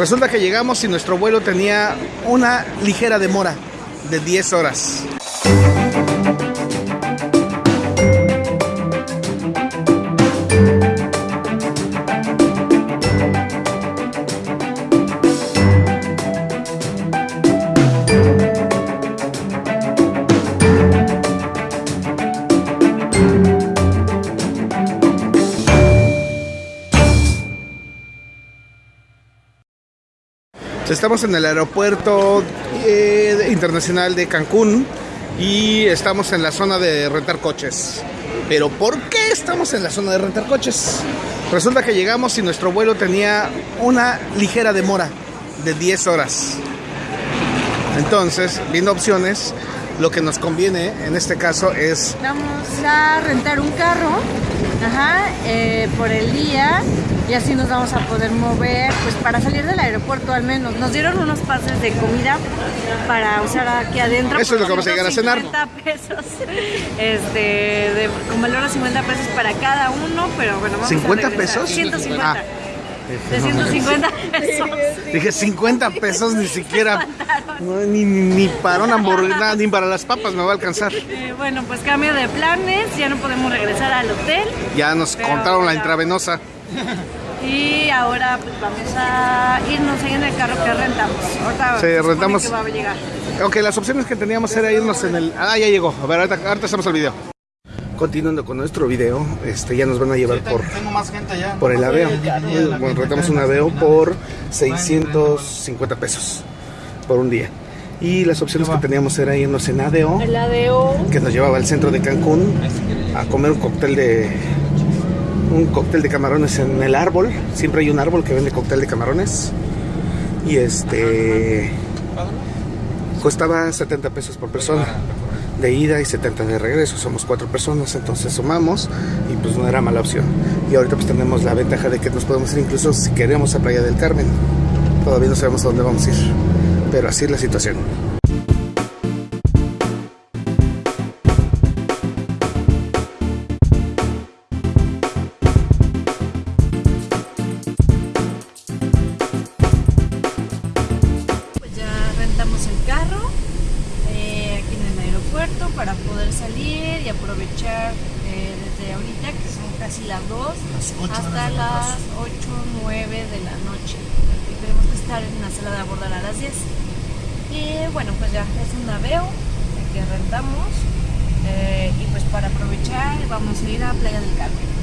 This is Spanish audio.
Resulta que llegamos y nuestro vuelo tenía una ligera demora de 10 horas. Estamos en el aeropuerto eh, internacional de Cancún y estamos en la zona de rentar coches. Pero ¿por qué estamos en la zona de rentar coches? Resulta que llegamos y nuestro vuelo tenía una ligera demora de 10 horas. Entonces, viendo opciones, lo que nos conviene en este caso es... Vamos a rentar un carro eh, por el día y así nos vamos a poder mover, pues para salir del aeropuerto al menos. Nos dieron unos pases de comida para usar aquí adentro. Eso es lo que vamos a llegar a cenar. 50 pesos, este, de, con valor a 50 pesos para cada uno, pero bueno, vamos ¿50 a pesos? 150. Ah. De 150 pesos. Dije 50 pesos ni siquiera. No, ni, ni, para una hamburguesa, ni para las papas me va a alcanzar. Eh, bueno, pues cambio de planes, ya no podemos regresar al hotel. Ya nos contaron la intravenosa. Y ahora pues vamos a irnos ahí en el carro que rentamos. Ahorita Sí, rentamos. que va a llegar. Ok, las opciones que teníamos era irnos en el... Ah, ya llegó. A ver, ahorita, ahorita hacemos el video. Continuando con nuestro video, este, ya nos van a llevar por, Tengo más gente allá. por el aveo. Bueno, rentamos un aveo por 650 pesos por un día. Y las opciones que teníamos era irnos en ADO, El ADO. que nos llevaba al centro de Cancún a comer un cóctel de un cóctel de camarones en el árbol. Siempre hay un árbol que vende cóctel de camarones. Y este costaba 70 pesos por persona de ida y 70 de regreso. Somos cuatro personas, entonces sumamos y pues no era mala opción. Y ahorita pues tenemos la ventaja de que nos podemos ir incluso si queremos a Playa del Carmen. Todavía no sabemos a dónde vamos a ir, pero así es la situación. Para poder salir y aprovechar eh, desde ahorita, que son casi las 2, Las ocho hasta las 8, 9 de la noche. Y tenemos que estar en la sala de abordar a las 10. Y bueno, pues ya es un naveo que rentamos. eh, y pues para aprovechar vamos a ir a Playa del Carmen.